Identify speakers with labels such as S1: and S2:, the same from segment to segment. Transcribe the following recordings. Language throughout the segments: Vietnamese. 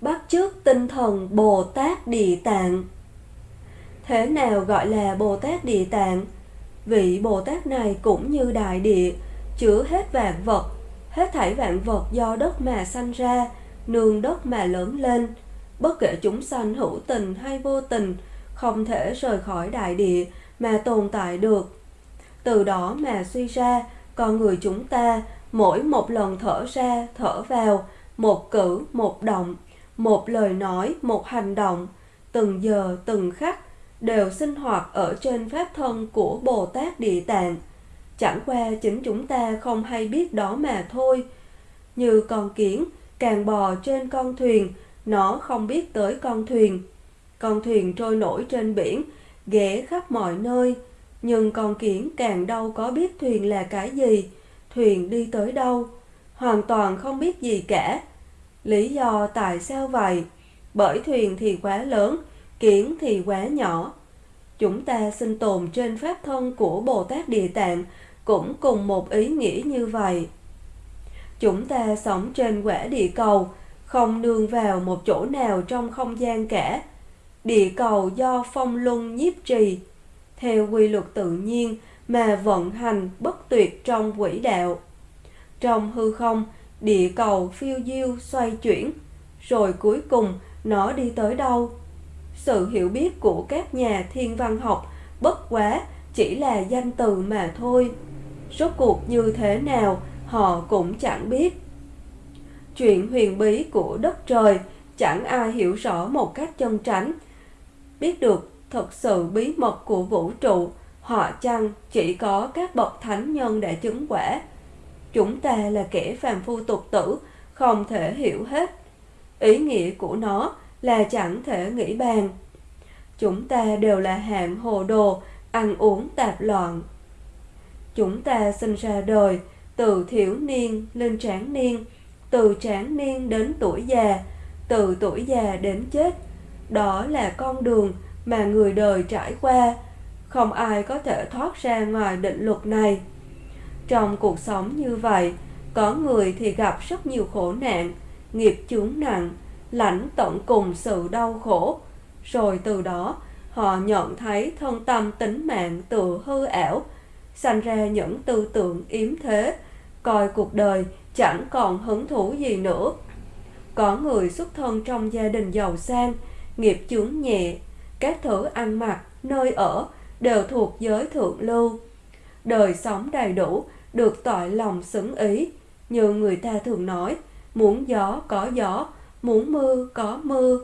S1: bắt chước tinh thần Bồ Tát Địa Tạng. Thế nào gọi là Bồ Tát Địa Tạng? Vị Bồ Tát này cũng như đại địa, chứa hết vạn vật, hết thảy vạn vật do đất mà sanh ra, nương đất mà lớn lên. Bất kể chúng sanh hữu tình hay vô tình, không thể rời khỏi đại địa mà tồn tại được. Từ đó mà suy ra, con người chúng ta mỗi một lần thở ra, thở vào, một cử, một động, một lời nói, một hành động, từng giờ, từng khắc, đều sinh hoạt ở trên pháp thân của Bồ Tát Địa Tạng. Chẳng qua chính chúng ta không hay biết đó mà thôi. Như con kiến, càng bò trên con thuyền, nó không biết tới con thuyền. Con thuyền trôi nổi trên biển, ghé khắp mọi nơi, nhưng con kiển càng đâu có biết thuyền là cái gì, thuyền đi tới đâu, hoàn toàn không biết gì cả. Lý do tại sao vậy? Bởi thuyền thì quá lớn, kiển thì quá nhỏ. Chúng ta sinh tồn trên pháp thân của Bồ Tát Địa Tạng cũng cùng một ý nghĩa như vậy. Chúng ta sống trên quả địa cầu, không nương vào một chỗ nào trong không gian cả. Địa cầu do phong luân nhiếp trì, theo quy luật tự nhiên mà vận hành bất tuyệt trong quỹ đạo. Trong hư không, địa cầu phiêu diêu xoay chuyển, rồi cuối cùng nó đi tới đâu? Sự hiểu biết của các nhà thiên văn học bất quá chỉ là danh từ mà thôi. Rốt cuộc như thế nào họ cũng chẳng biết. Chuyện huyền bí của đất trời chẳng ai hiểu rõ một cách chân tránh. Biết được thật sự bí mật của vũ trụ, họ chăng chỉ có các bậc thánh nhân để chứng quả. Chúng ta là kẻ phàm phu tục tử, không thể hiểu hết. Ý nghĩa của nó là chẳng thể nghĩ bàn. Chúng ta đều là hạng hồ đồ, ăn uống tạp loạn. Chúng ta sinh ra đời, từ thiểu niên lên tráng niên, từ tráng niên đến tuổi già, từ tuổi già đến chết. Đó là con đường mà người đời trải qua, không ai có thể thoát ra ngoài định luật này. Trong cuộc sống như vậy, có người thì gặp rất nhiều khổ nạn, nghiệp chướng nặng, lãnh tận cùng sự đau khổ, rồi từ đó họ nhận thấy thân tâm tính mạng tự hư ảo, sanh ra những tư tưởng yếm thế, coi cuộc đời chẳng còn hứng thú gì nữa. Có người xuất thân trong gia đình giàu sang, nghiệp chướng nhẹ, các thứ ăn mặc, nơi ở đều thuộc giới thượng lưu. Đời sống đầy đủ, được tội lòng xứng ý, như người ta thường nói, muốn gió có gió, muốn mưa có mưa.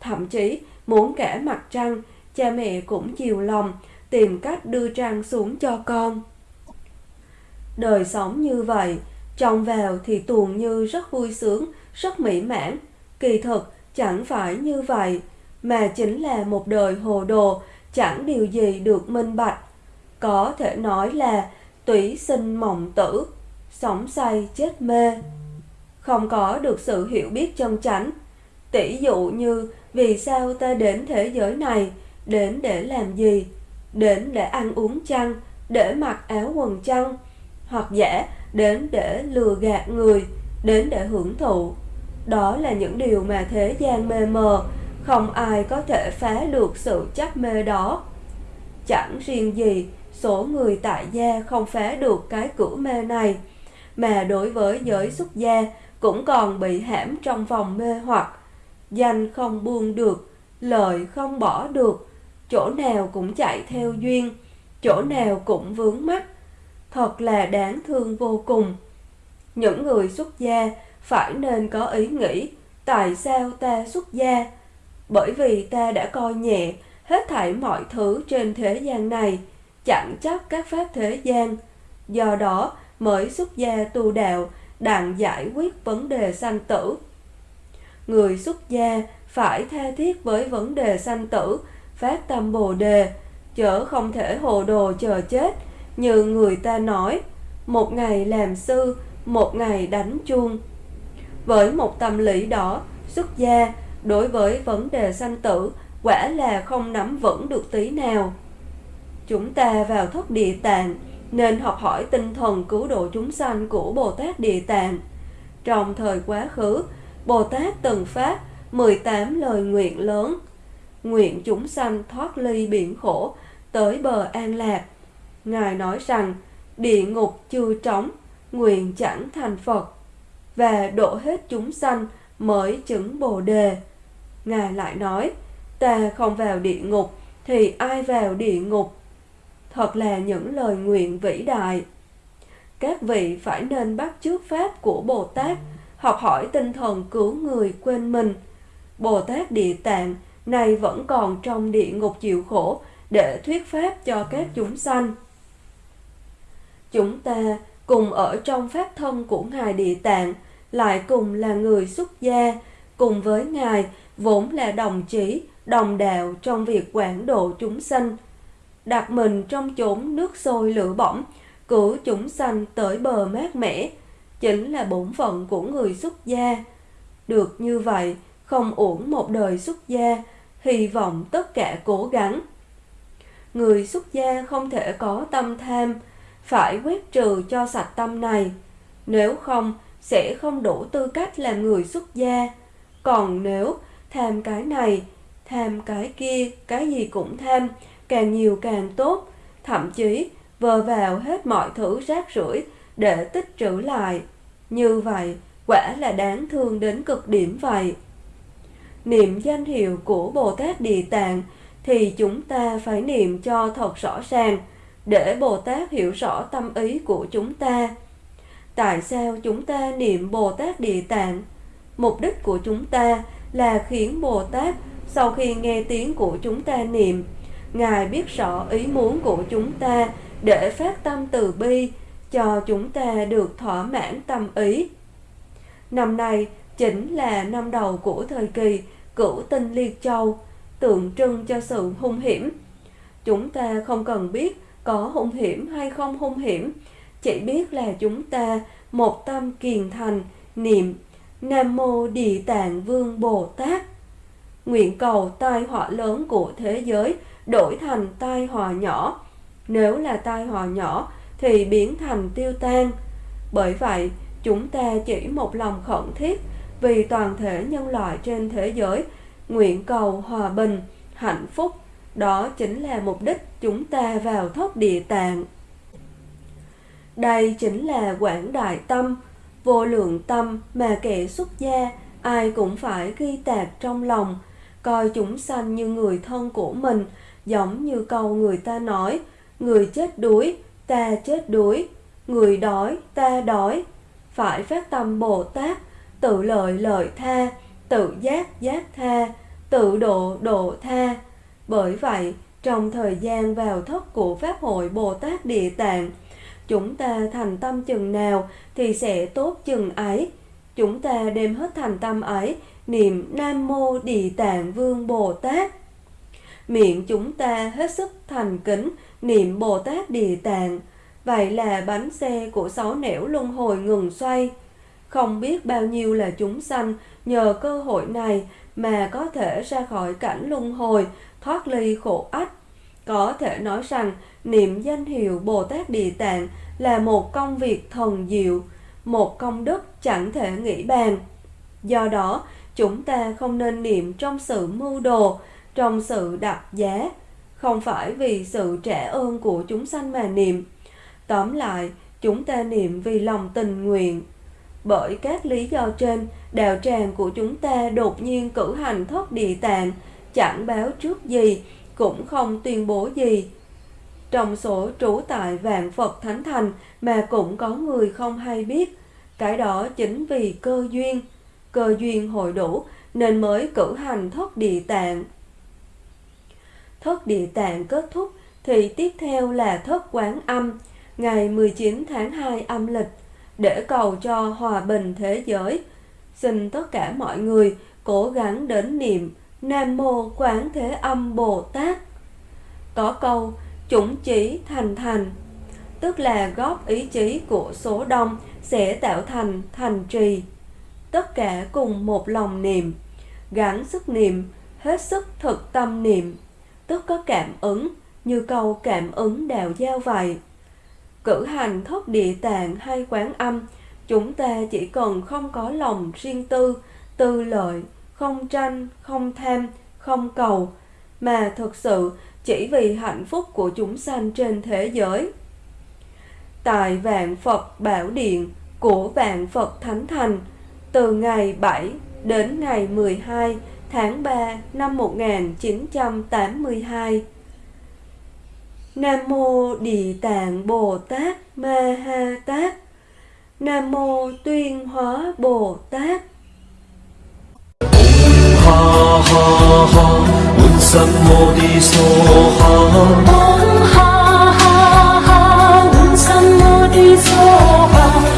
S1: Thậm chí, muốn cả mặt trăng, cha mẹ cũng chiều lòng, tìm cách đưa trăng xuống cho con. Đời sống như vậy, trông vào thì tuồn như rất vui sướng, rất mỹ mãn. Kỳ thực, chẳng phải như vậy, mà chính là một đời hồ đồ, chẳng điều gì được minh bạch. Có thể nói là tủy sinh mộng tử, sống say chết mê. Không có được sự hiểu biết chân chánh. Tỷ dụ như vì sao ta đến thế giới này, đến để làm gì, đến để ăn uống chăng, để mặc áo quần chăng, hoặc giả đến để lừa gạt người, đến để hưởng thụ. Đó là những điều mà thế gian mê mờ, không ai có thể phá được sự chấp mê đó. Chẳng riêng gì, số người tại gia không phá được cái cửa mê này, mà đối với giới xuất gia cũng còn bị hãm trong vòng mê hoặc, danh không buông được, lợi không bỏ được, chỗ nào cũng chạy theo duyên, chỗ nào cũng vướng mắc, thật là đáng thương vô cùng. Những người xuất gia phải nên có ý nghĩ tại sao ta xuất gia, bởi vì ta đã coi nhẹ hết thảy mọi thứ trên thế gian này, chẳng chấp các pháp thế gian. Do đó mới xuất gia tu đạo, đặng giải quyết vấn đề sanh tử. Người xuất gia phải tha thiết với vấn đề sanh tử, phát tâm bồ đề, chớ không thể hồ đồ chờ chết, như người ta nói, một ngày làm sư, một ngày đánh chuông. Với một tâm lý đó, xuất gia đối với vấn đề sanh tử quả là không nắm vững được tí nào. Chúng ta vào thất địa tạng nên học hỏi tinh thần cứu độ chúng sanh của Bồ Tát Địa Tạng. Trong thời quá khứ, Bồ Tát từng phát 18 lời nguyện lớn, nguyện chúng sanh thoát ly biển khổ, tới bờ an lạc. Ngài nói rằng, địa ngục chưa trống, nguyện chẳng thành Phật, và độ hết chúng sanh mới chứng Bồ Đề. Ngài lại nói, ta không vào địa ngục, thì ai vào địa ngục? Thật là những lời nguyện vĩ đại. Các vị phải nên bắt chước pháp của Bồ Tát, học hỏi tinh thần cứu người quên mình. Bồ Tát Địa Tạng này vẫn còn trong địa ngục chịu khổ để thuyết pháp cho các chúng sanh. Chúng ta cùng ở trong pháp thân của Ngài Địa Tạng, lại cùng là người xuất gia, cùng với Ngài vốn là đồng chí, đồng đạo trong việc quản độ chúng sanh. Đặt mình trong chốn nước sôi lửa bỏng, cử chúng sanh tới bờ mát mẻ, chính là bổn phận của người xuất gia. Được như vậy, không uổng một đời xuất gia, hy vọng tất cả cố gắng. Người xuất gia không thể có tâm tham, phải quét trừ cho sạch tâm này. Nếu không, sẽ không đủ tư cách làm người xuất gia. Còn nếu tham cái này, tham cái kia, cái gì cũng tham, càng nhiều càng tốt, thậm chí vờ vào hết mọi thứ rác rưởi để tích trữ lại. Như vậy, quả là đáng thương đến cực điểm vậy. Niệm danh hiệu của Bồ Tát Địa Tạng thì chúng ta phải niệm cho thật rõ ràng, để Bồ Tát hiểu rõ tâm ý của chúng ta. Tại sao chúng ta niệm Bồ Tát Địa Tạng? Mục đích của chúng ta là khiến Bồ Tát sau khi nghe tiếng của chúng ta niệm, Ngài biết rõ ý muốn của chúng ta để phát tâm từ bi cho chúng ta được thỏa mãn tâm ý. Năm nay chính là năm đầu của thời kỳ cửu tinh liệt châu, tượng trưng cho sự hung hiểm. Chúng ta không cần biết có hung hiểm hay không hung hiểm, chỉ biết là chúng ta một tâm kiền thành niệm Nam mô Địa Tạng Vương Bồ Tát. Nguyện cầu tai họa lớn của thế giới đổi thành tai họa nhỏ. Nếu là tai họa nhỏ thì biến thành tiêu tan. Bởi vậy, chúng ta chỉ một lòng khẩn thiết vì toàn thể nhân loại trên thế giới nguyện cầu hòa bình, hạnh phúc. Đó chính là mục đích chúng ta vào thốt địa tạng. Đây chính là quảng đại tâm, vô lượng tâm mà kẻ xuất gia ai cũng phải ghi tạc trong lòng, coi chúng sanh như người thân của mình, giống như câu người ta nói, người chết đuối, ta chết đuối, người đói, ta đói. Phải phát tâm Bồ Tát, tự lợi lợi tha, tự giác giác tha, tự độ độ tha. Bởi vậy, trong thời gian vào thất của Pháp hội Bồ Tát Địa Tạng, chúng ta thành tâm chừng nào thì sẽ tốt chừng ấy. Chúng ta đem hết thành tâm ấy, niệm Nam Mô Địa Tạng Vương Bồ Tát. Miệng chúng ta hết sức thành kính, niệm Bồ Tát Địa Tạng. Vậy là bánh xe của sáu nẻo luân hồi ngừng xoay. Không biết bao nhiêu là chúng sanh nhờ cơ hội này mà có thể ra khỏi cảnh luân hồi, thoát ly khổ ách. Có thể nói rằng niệm danh hiệu Bồ Tát Địa Tạng là một công việc thần diệu, một công đức chẳng thể nghĩ bàn. Do đó, chúng ta không nên niệm trong sự mưu đồ, trong sự đặt giá, không phải vì sự trả ơn của chúng sanh mà niệm. Tóm lại, chúng ta niệm vì lòng tình nguyện. Bởi các lý do trên, đạo tràng của chúng ta đột nhiên cử hành thất địa tạng, chẳng báo trước gì, cũng không tuyên bố gì. Trong số trú tại vạn Phật Thánh Thành mà cũng có người không hay biết, cái đó chính vì cơ duyên, cơ duyên hội đủ nên mới cử hành thất địa tạng. Thất địa tạng kết thúc thì tiếp theo là thất quán âm, ngày 19 tháng 2 âm lịch, để cầu cho hòa bình thế giới. Xin tất cả mọi người cố gắng đến niệm Nam Mô Quán Thế Âm Bồ Tát. Có câu chủng chỉ thành thành, tức là góp ý chí của số đông sẽ tạo thành thành trì. Tất cả cùng một lòng niệm, gắn sức niệm, hết sức thực tâm niệm, tức có cảm ứng, như câu cảm ứng đạo giao vậy. Cử hành thất địa tạng hay quán âm, chúng ta chỉ cần không có lòng riêng tư, tư lợi, không tranh, không tham, không cầu, mà thực sự chỉ vì hạnh phúc của chúng sanh trên thế giới. Tại Vạn Phật Bảo Điện của Vạn Phật Thánh Thành, từ ngày 7 đến ngày 12 tháng 3 năm 1982. Nam mô Địa Tạng Bồ Tát Ma Ha Tát. Nam mô Tuyên Hóa Bồ Tát
S2: ha ha ha Bụt Sam Mô Đi So ha
S3: Om ha ha ha, Nam Mô Di So